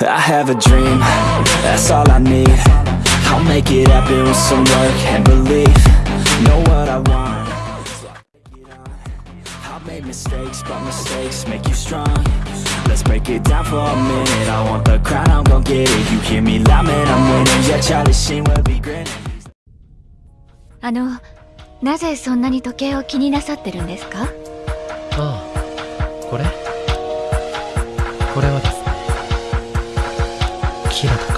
I have a dream, that's all I need I'll make it happen with some work and belief Know what I want I've made mistakes, but mistakes make you strong Let's break it down for a minute I want the crown, I'm gon' get it You hear me loud, man, I'm winning Yeah, Charlie Sheen will be grinning あの、なぜそんなに時計を気になさってるんですかこれ？これはですねキラとか